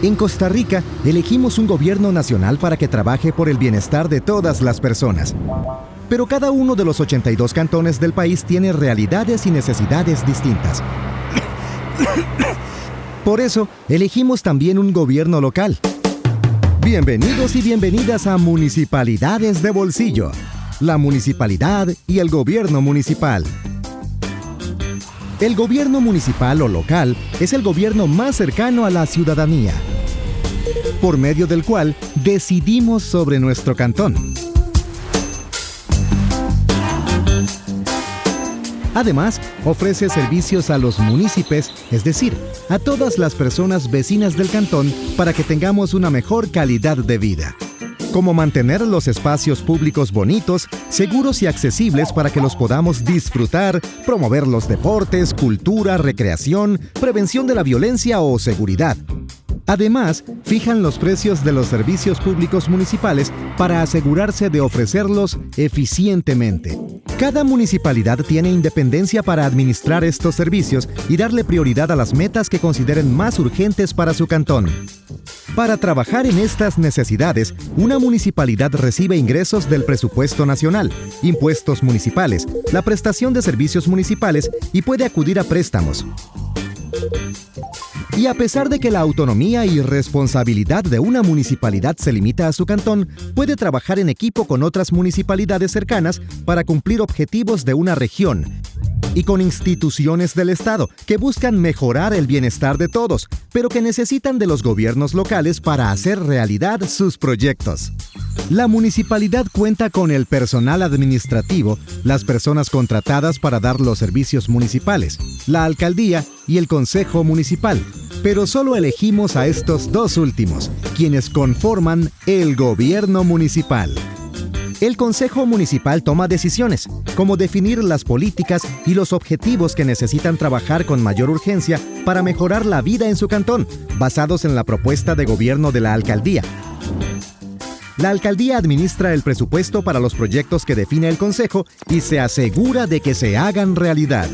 En Costa Rica, elegimos un gobierno nacional para que trabaje por el bienestar de todas las personas. Pero cada uno de los 82 cantones del país tiene realidades y necesidades distintas. Por eso, elegimos también un gobierno local. Bienvenidos y bienvenidas a Municipalidades de Bolsillo, la municipalidad y el gobierno municipal. El gobierno municipal o local es el gobierno más cercano a la ciudadanía, por medio del cual decidimos sobre nuestro cantón. Además, ofrece servicios a los municipios, es decir, a todas las personas vecinas del cantón para que tengamos una mejor calidad de vida. Como mantener los espacios públicos bonitos, seguros y accesibles para que los podamos disfrutar, promover los deportes, cultura, recreación, prevención de la violencia o seguridad. Además, fijan los precios de los servicios públicos municipales para asegurarse de ofrecerlos eficientemente. Cada municipalidad tiene independencia para administrar estos servicios y darle prioridad a las metas que consideren más urgentes para su cantón. Para trabajar en estas necesidades, una municipalidad recibe ingresos del presupuesto nacional, impuestos municipales, la prestación de servicios municipales y puede acudir a préstamos. Y a pesar de que la autonomía y responsabilidad de una municipalidad se limita a su cantón, puede trabajar en equipo con otras municipalidades cercanas para cumplir objetivos de una región y con instituciones del Estado que buscan mejorar el bienestar de todos, pero que necesitan de los gobiernos locales para hacer realidad sus proyectos. La municipalidad cuenta con el personal administrativo, las personas contratadas para dar los servicios municipales, la alcaldía y el consejo municipal, pero solo elegimos a estos dos últimos, quienes conforman el gobierno municipal. El Consejo Municipal toma decisiones, como definir las políticas y los objetivos que necesitan trabajar con mayor urgencia para mejorar la vida en su cantón, basados en la propuesta de gobierno de la alcaldía. La alcaldía administra el presupuesto para los proyectos que define el Consejo y se asegura de que se hagan realidad.